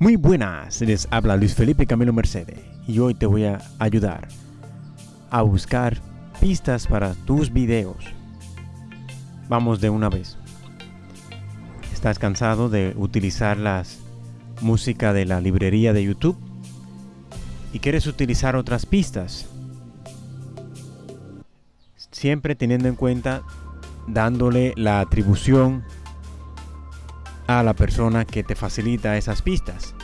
Muy buenas, les habla Luis Felipe Camilo Mercedes y hoy te voy a ayudar a buscar pistas para tus videos. Vamos de una vez. ¿Estás cansado de utilizar las música de la librería de YouTube? ¿Y quieres utilizar otras pistas? Siempre teniendo en cuenta dándole la atribución a la persona que te facilita esas pistas.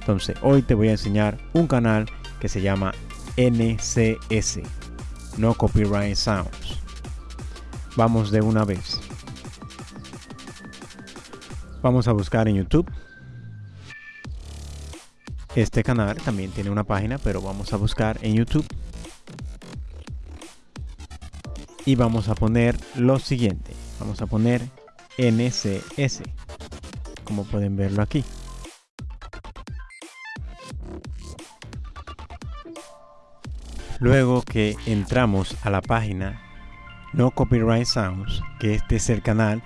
Entonces, hoy te voy a enseñar un canal que se llama NCS, No Copyright Sounds. Vamos de una vez. Vamos a buscar en YouTube. Este canal también tiene una página, pero vamos a buscar en YouTube. Y vamos a poner lo siguiente. Vamos a poner NCS como pueden verlo aquí. Luego que entramos a la página No Copyright Sounds, que este es el canal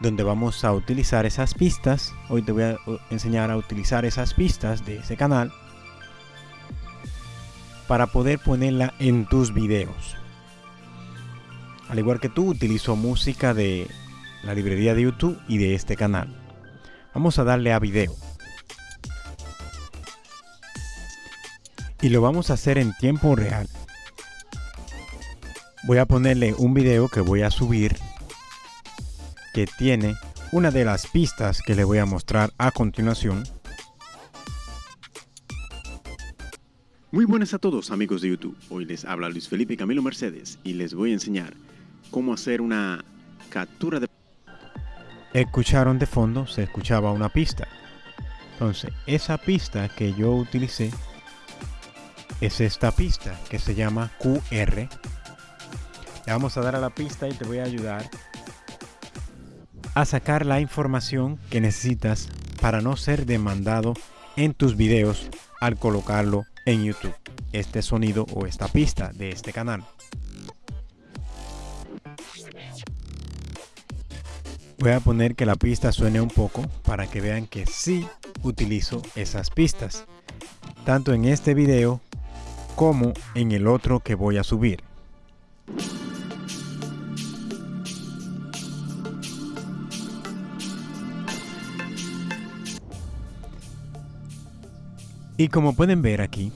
donde vamos a utilizar esas pistas. Hoy te voy a enseñar a utilizar esas pistas de ese canal para poder ponerla en tus videos. Al igual que tú, utilizo música de la librería de YouTube y de este canal. Vamos a darle a video. Y lo vamos a hacer en tiempo real. Voy a ponerle un video que voy a subir que tiene una de las pistas que le voy a mostrar a continuación. Muy buenas a todos amigos de YouTube. Hoy les habla Luis Felipe Camilo Mercedes y les voy a enseñar cómo hacer una captura de escucharon de fondo, se escuchaba una pista. Entonces, esa pista que yo utilicé es esta pista que se llama QR. Le vamos a dar a la pista y te voy a ayudar a sacar la información que necesitas para no ser demandado en tus videos al colocarlo en YouTube. Este sonido o esta pista de este canal. Voy a poner que la pista suene un poco para que vean que sí utilizo esas pistas, tanto en este video como en el otro que voy a subir. Y como pueden ver aquí,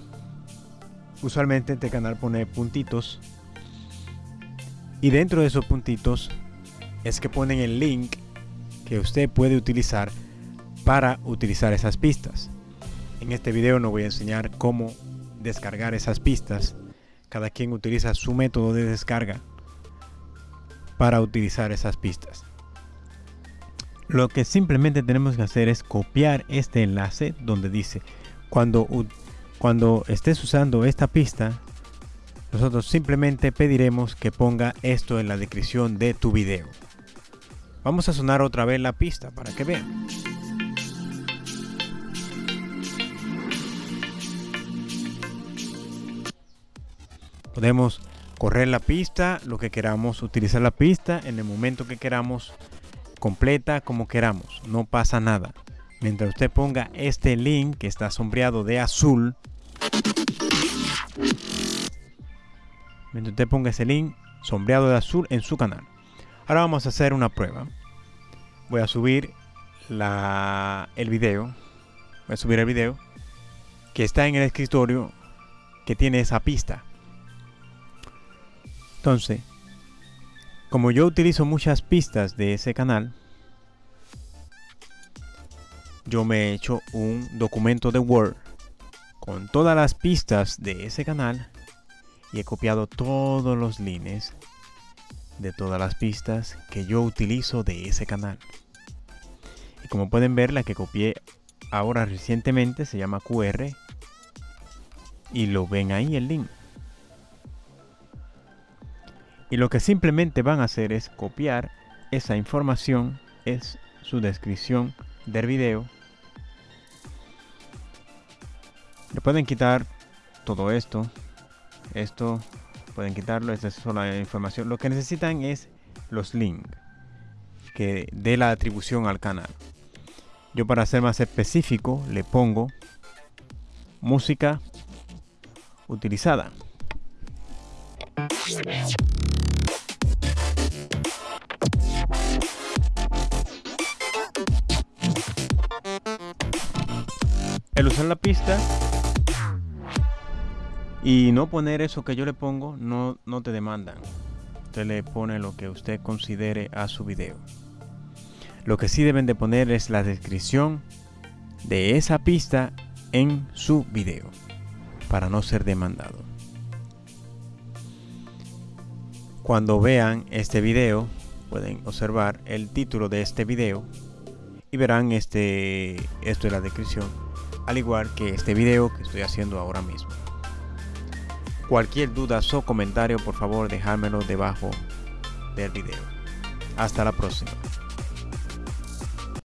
usualmente este canal pone puntitos y dentro de esos puntitos es que ponen el link que usted puede utilizar para utilizar esas pistas. En este video no voy a enseñar cómo descargar esas pistas. Cada quien utiliza su método de descarga para utilizar esas pistas. Lo que simplemente tenemos que hacer es copiar este enlace donde dice cuando, cuando estés usando esta pista nosotros simplemente pediremos que ponga esto en la descripción de tu video. Vamos a sonar otra vez la pista para que vean. Podemos correr la pista, lo que queramos, utilizar la pista en el momento que queramos, completa como queramos, no pasa nada. Mientras usted ponga este link que está sombreado de azul, mientras usted ponga ese link sombreado de azul en su canal. Ahora vamos a hacer una prueba. Voy a subir la, el video. Voy a subir el video que está en el escritorio que tiene esa pista. Entonces, como yo utilizo muchas pistas de ese canal, yo me he hecho un documento de Word con todas las pistas de ese canal y he copiado todos los links de todas las pistas que yo utilizo de ese canal. Y como pueden ver, la que copié ahora recientemente se llama QR y lo ven ahí el link. Y lo que simplemente van a hacer es copiar esa información, es su descripción del video. Le pueden quitar todo esto, esto pueden quitarlo, esta es solo la información. Lo que necesitan es los links que dé la atribución al canal. Yo para ser más específico le pongo música utilizada. El usar la pista y no poner eso que yo le pongo, no, no te demandan. Usted le pone lo que usted considere a su video. Lo que sí deben de poner es la descripción de esa pista en su video para no ser demandado. Cuando vean este video pueden observar el título de este video y verán este esto es la descripción al igual que este video que estoy haciendo ahora mismo. Cualquier duda o comentario por favor dejármelo debajo del video. Hasta la próxima.